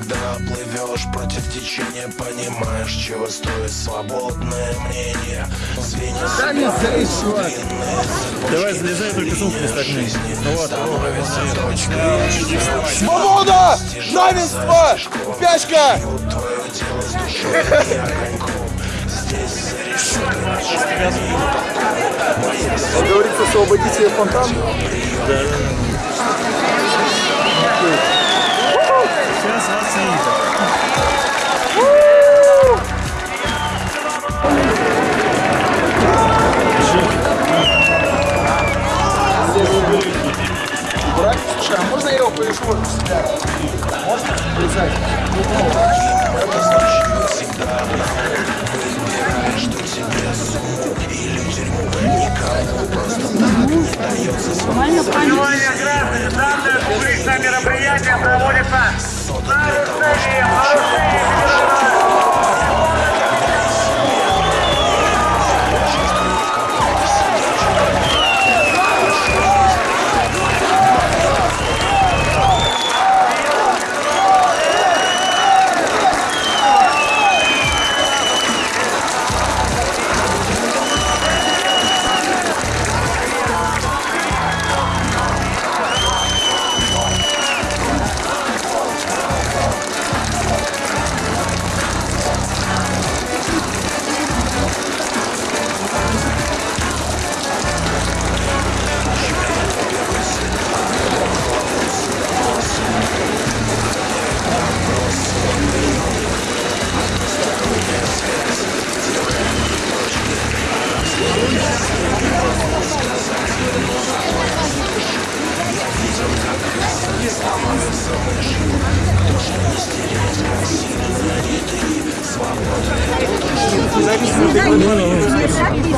плывешь против течения Понимаешь, чего стоит свободное мнение Звенья Да не. Давай залезай, только сумку не стогни. Ну вот, Свобода! Равенство! Пячка! Как говорится, освободите фонтан. сейчас а можно я его повешу вот сюда? Можно? Полезай. Внимание, граждане, данное публичное мероприятие проводится нарушением,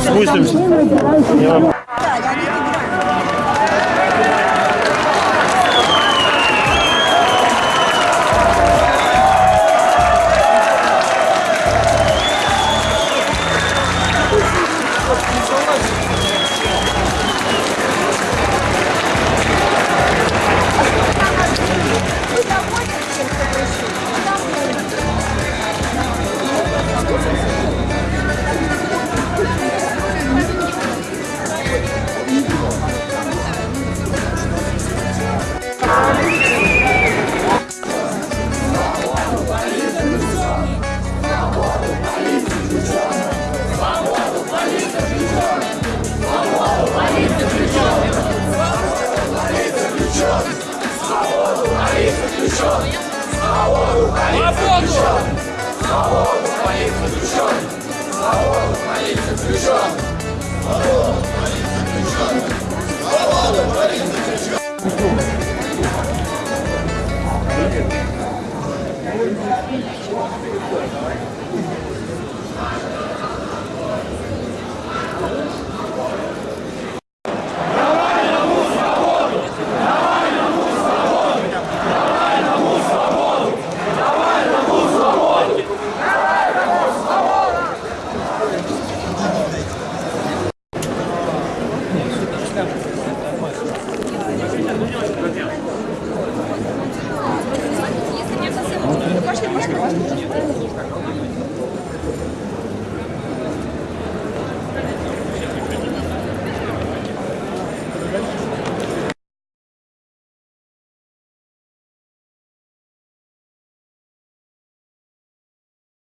Спустимся. Свободу! Свободу моих заключенных! Свободу моих заключенных! Свободу моих заключенных! Свободу моих заключенных!